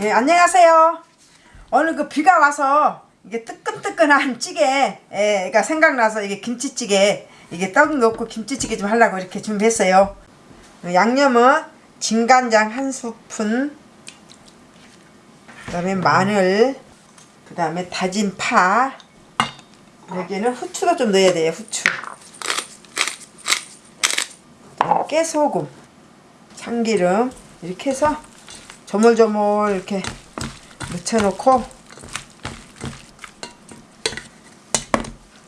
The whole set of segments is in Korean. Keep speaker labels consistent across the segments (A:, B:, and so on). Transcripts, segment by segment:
A: 예, 안녕하세요. 오늘 그 비가 와서 이게 뜨끈뜨끈한 찌개가 생각나서 이게 김치찌개 이게 떡 넣고 김치찌개 좀 하려고 이렇게 준비했어요. 양념은 진간장 한 스푼, 그 다음에 마늘, 그 다음에 다진 파. 여기는 후추도 좀 넣어야 돼요. 후추. 또 깨소금, 참기름 이렇게 해서 조물조물 이렇게 묻혀놓고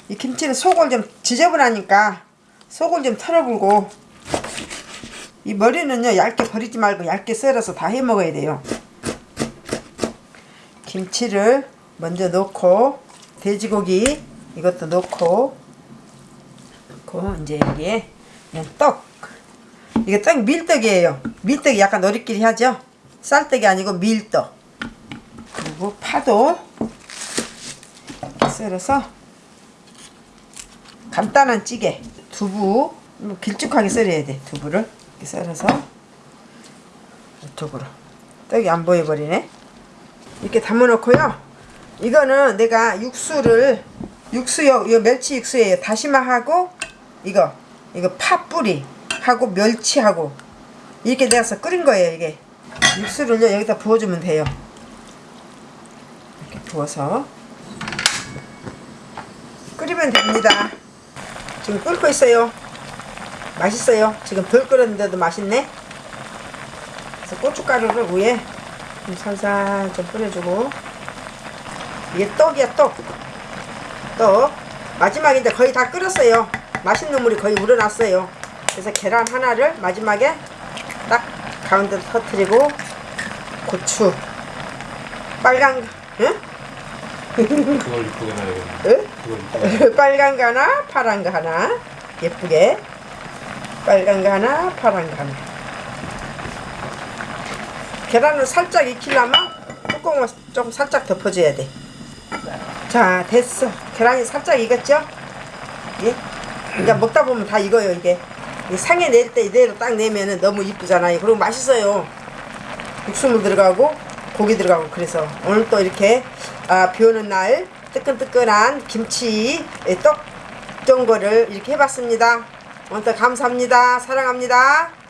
A: 이 김치는 속을 좀 지저분하니까 속을 좀 털어불고 이 머리는요 얇게 버리지 말고 얇게 썰어서 다 해 먹어야 돼요. 김치를 먼저 넣고 돼지고기 이것도 넣고 넣고 이제 여기에 떡. 이게 떡 밀떡이에요. 밀떡이 약간 노릇끼리 하죠 쌀떡이 아니고 밀떡. 그리고 파도 썰어서 간단한 찌개 두부. 뭐 길쭉하게 썰어야 돼 두부를. 이렇게 썰어서 이쪽으로. 떡이 안 보여버리네. 이렇게 담아놓고요. 이거는 내가 육수를 육수요 이 멸치 육수예요 다시마하고 이거 이거 파뿌리 하고 멸치하고 이렇게 내서 끓인 거예요 이게 육수를요 여기다 부어주면 돼요. 이렇게 부어서 끓이면 됩니다. 지금 끓고 있어요. 맛있어요. 지금 덜 끓었는데도 맛있네. 그래서 고춧가루를 위에 좀 살살 좀 뿌려주고. 이게 떡이야 떡. 떡. 마지막인데 거의 다 끓었어요. 맛있는 물이 거의 우러났어요. 그래서 계란 하나를 마지막에 딱 가운데로 터트리고 고추 빨간 응?
B: 그걸 이쁘게 놔야겠네.
A: 응? 빨간 거 하나 파란 거 하나 예쁘게 빨간 거 하나 파란 거 하나 계란을 살짝 익히려면 뚜껑을 좀 살짝 덮어줘야 돼 자 됐어 계란이 살짝 익었죠 예? 이제 먹다 보면 다 익어요 이게 이 상에 낼 때 이대로 딱 내면은 너무 이쁘잖아요 그리고 맛있어요. 육수물 들어가고 고기 들어가고 그래서 오늘 또 이렇게 아, 비 오는 날 뜨끈뜨끈한 김치 떡 전거를 이렇게 해봤습니다. 오늘 또 감사합니다. 사랑합니다